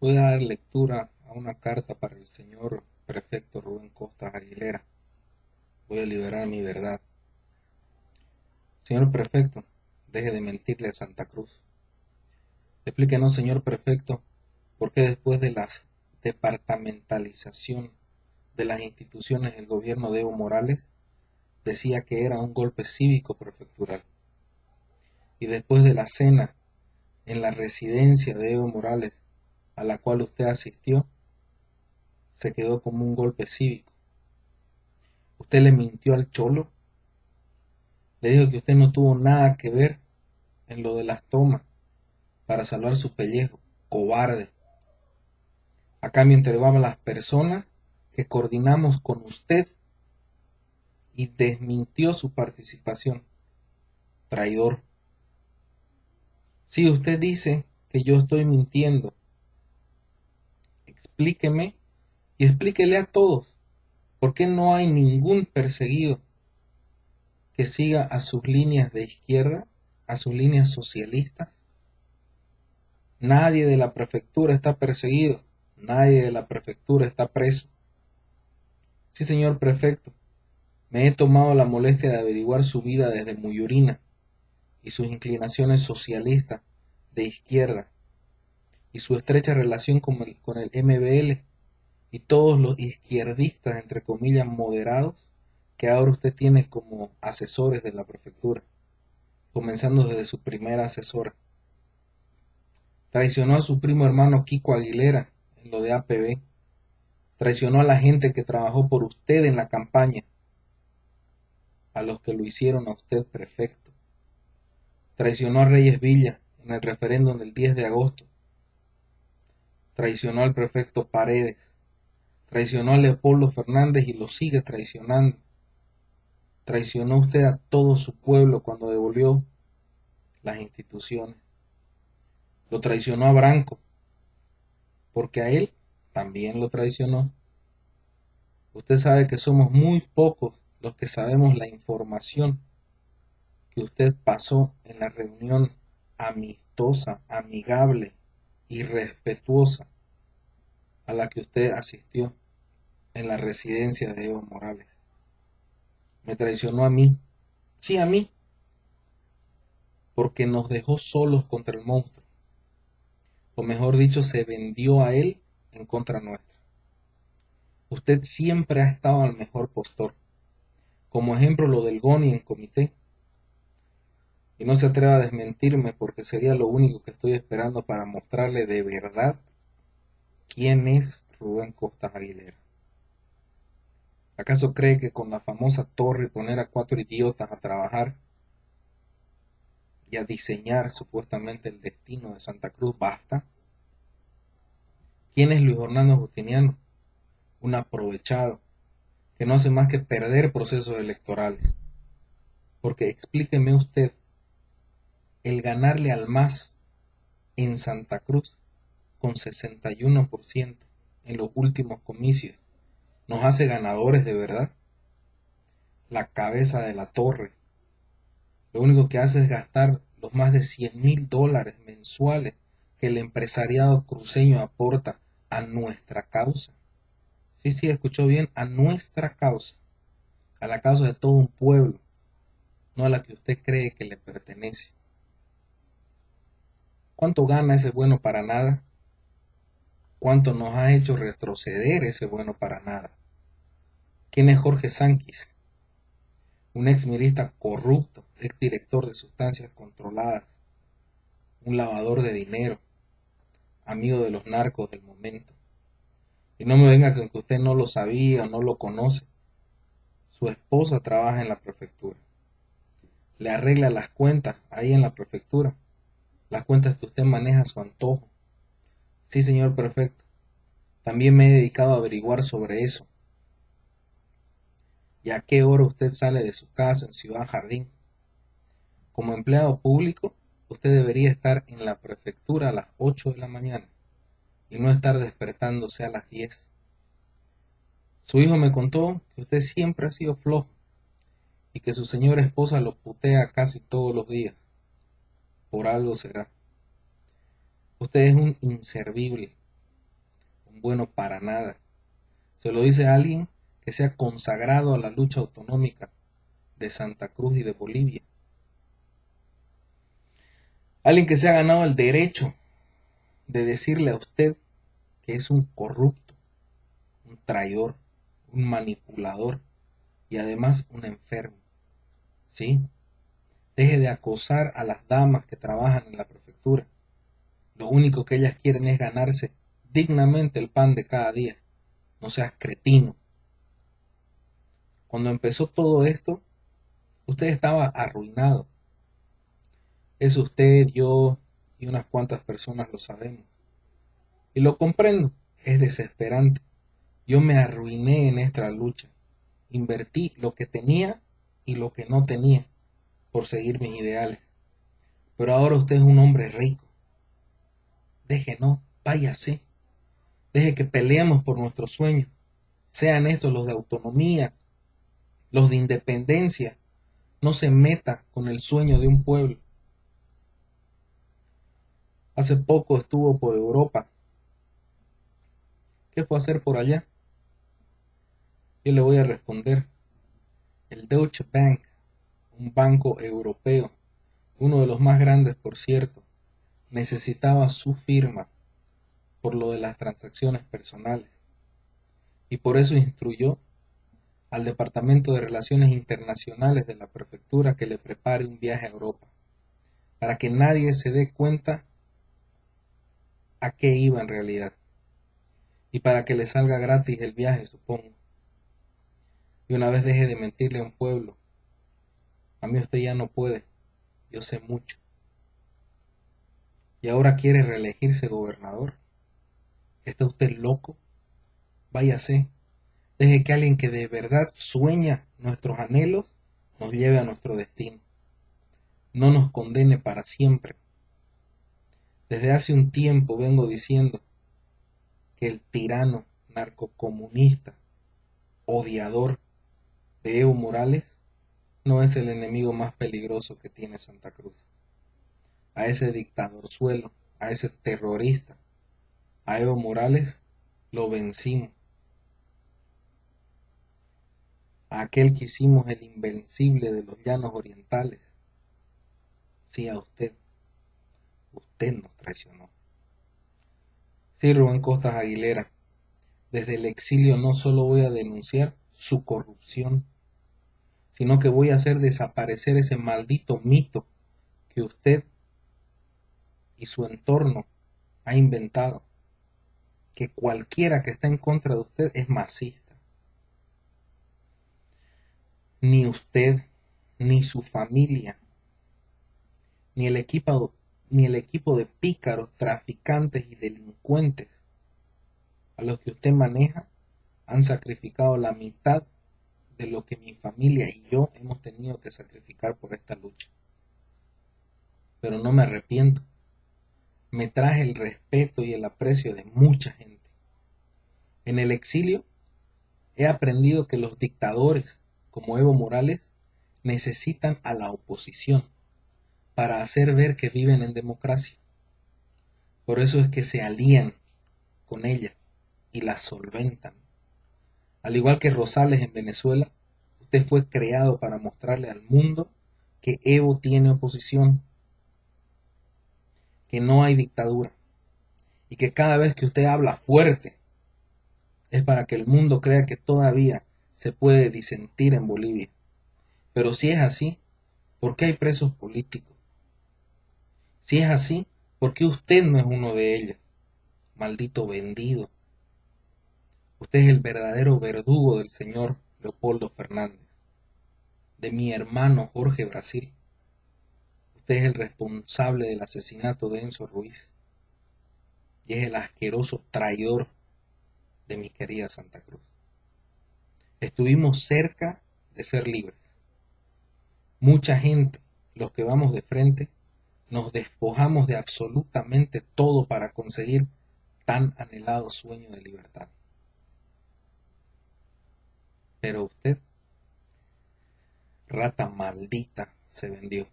voy a dar lectura a una carta para el señor prefecto Rubén Costa Aguilera. Voy a liberar mi verdad. Señor prefecto, deje de mentirle a Santa Cruz. Explíquenos, señor prefecto, por qué después de la departamentalización de las instituciones del gobierno de Evo Morales decía que era un golpe cívico prefectural. Y después de la cena en la residencia de Evo Morales a la cual usted asistió, se quedó como un golpe cívico. Usted le mintió al cholo, le dijo que usted no tuvo nada que ver en lo de las tomas para salvar su pellejo, cobarde. A cambio entregaba a las personas que coordinamos con usted y desmintió su participación. Traidor. Si usted dice que yo estoy mintiendo, explíqueme y explíquele a todos por qué no hay ningún perseguido que siga a sus líneas de izquierda, a sus líneas socialistas. Nadie de la prefectura está perseguido, nadie de la prefectura está preso. Sí, señor prefecto, me he tomado la molestia de averiguar su vida desde Muyurina y sus inclinaciones socialistas de izquierda y su estrecha relación con el, con el MBL y todos los izquierdistas, entre comillas, moderados que ahora usted tiene como asesores de la prefectura, comenzando desde su primera asesora. Traicionó a su primo hermano Kiko Aguilera en lo de APB. Traicionó a la gente que trabajó por usted en la campaña a los que lo hicieron a usted prefecto. Traicionó a Reyes Villa en el referéndum del 10 de agosto. Traicionó al prefecto Paredes. Traicionó a Leopoldo Fernández y lo sigue traicionando. Traicionó usted a todo su pueblo cuando devolvió las instituciones. Lo traicionó a Branco, porque a él también lo traicionó. Usted sabe que somos muy pocos los que sabemos la información que usted pasó en la reunión amistosa, amigable y respetuosa a la que usted asistió en la residencia de Evo Morales. Me traicionó a mí, sí a mí, porque nos dejó solos contra el monstruo, o mejor dicho, se vendió a él en contra nuestra. Usted siempre ha estado al mejor postor como ejemplo lo del Goni en comité. Y no se atreva a desmentirme porque sería lo único que estoy esperando para mostrarle de verdad quién es Rubén Costa Aguilera. ¿Acaso cree que con la famosa torre poner a cuatro idiotas a trabajar y a diseñar supuestamente el destino de Santa Cruz basta? ¿Quién es Luis Orlando Justiniano? Un aprovechado que no hace más que perder procesos electorales. Porque explíqueme usted, ganarle al MAS en Santa Cruz con 61% en los últimos comicios, ¿nos hace ganadores de verdad? La cabeza de la torre. Lo único que hace es gastar los más de 100 mil dólares mensuales que el empresariado cruceño aporta a nuestra causa. Sí, sí, escuchó bien, a nuestra causa, a la causa de todo un pueblo, no a la que usted cree que le pertenece. ¿Cuánto gana ese bueno para nada? ¿Cuánto nos ha hecho retroceder ese bueno para nada? ¿Quién es Jorge Sánchez? Un ex milista corrupto, ex director de sustancias controladas, un lavador de dinero, amigo de los narcos del momento. Y no me venga con que usted no lo sabía o no lo conoce. Su esposa trabaja en la prefectura. Le arregla las cuentas ahí en la prefectura. Las cuentas que usted maneja a su antojo. Sí, señor prefecto. También me he dedicado a averiguar sobre eso. ¿Y a qué hora usted sale de su casa en Ciudad Jardín? Como empleado público, usted debería estar en la prefectura a las 8 de la mañana y no estar despertándose a las 10. Su hijo me contó que usted siempre ha sido flojo y que su señora esposa lo putea casi todos los días. Por algo será. Usted es un inservible, un bueno para nada. Se lo dice alguien que se ha consagrado a la lucha autonómica de Santa Cruz y de Bolivia. Alguien que se ha ganado el derecho de decirle a usted que es un corrupto, un traidor, un manipulador y además un enfermo. ¿Sí? Deje de acosar a las damas que trabajan en la prefectura. Lo único que ellas quieren es ganarse dignamente el pan de cada día. No seas cretino. Cuando empezó todo esto, usted estaba arruinado. Es usted, yo y unas cuantas personas lo sabemos. Y lo comprendo, es desesperante. Yo me arruiné en esta lucha. Invertí lo que tenía y lo que no tenía por seguir mis ideales. Pero ahora usted es un hombre rico. Deje, no, váyase. Deje que peleemos por nuestros sueños. Sean estos los de autonomía, los de independencia. No se meta con el sueño de un pueblo. Hace poco estuvo por Europa. ¿Qué fue a hacer por allá? Yo le voy a responder. El Deutsche Bank, un banco europeo, uno de los más grandes por cierto, necesitaba su firma por lo de las transacciones personales y por eso instruyó al Departamento de Relaciones Internacionales de la Prefectura que le prepare un viaje a Europa, para que nadie se dé cuenta a qué iba en realidad, y para que le salga gratis el viaje, supongo y una vez deje de mentirle a un pueblo. A mí usted ya no puede, yo sé mucho. Y ahora quiere reelegirse gobernador. ¿Está usted loco? Váyase. Deje que alguien que de verdad sueña nuestros anhelos nos lleve a nuestro destino. No nos condene para siempre. Desde hace un tiempo vengo diciendo que el tirano narcocomunista, odiador, Evo Morales no es el enemigo más peligroso que tiene Santa Cruz. A ese dictador suelo, a ese terrorista, a Evo Morales lo vencimos. A aquel que hicimos el invencible de los llanos orientales. Sí, a usted. Usted nos traicionó. Sí, Rubén Costas Aguilera. Desde el exilio no solo voy a denunciar su corrupción, sino que voy a hacer desaparecer ese maldito mito que usted y su entorno ha inventado, que cualquiera que está en contra de usted es masista. Ni usted, ni su familia, ni el equipo, ni el equipo de pícaros, traficantes y delincuentes a los que usted maneja han sacrificado la mitad de lo que mi familia y yo hemos tenido que sacrificar por esta lucha. Pero no me arrepiento. Me traje el respeto y el aprecio de mucha gente. En el exilio he aprendido que los dictadores, como Evo Morales, necesitan a la oposición para hacer ver que viven en democracia. Por eso es que se alían con ella y la solventan. Al igual que Rosales en Venezuela, usted fue creado para mostrarle al mundo que Evo tiene oposición, que no hay dictadura y que cada vez que usted habla fuerte es para que el mundo crea que todavía se puede disentir en Bolivia. Pero si es así, ¿por qué hay presos políticos? Si es así, ¿por qué usted no es uno de ellos? Maldito vendido. Usted es el verdadero verdugo del señor Leopoldo Fernández, de mi hermano Jorge Brasil. Usted es el responsable del asesinato de Enzo Ruiz y es el asqueroso traidor de mi querida Santa Cruz. Estuvimos cerca de ser libres. Mucha gente, los que vamos de frente, nos despojamos de absolutamente todo para conseguir tan anhelado sueño de libertad. Pero usted, rata maldita, se vendió.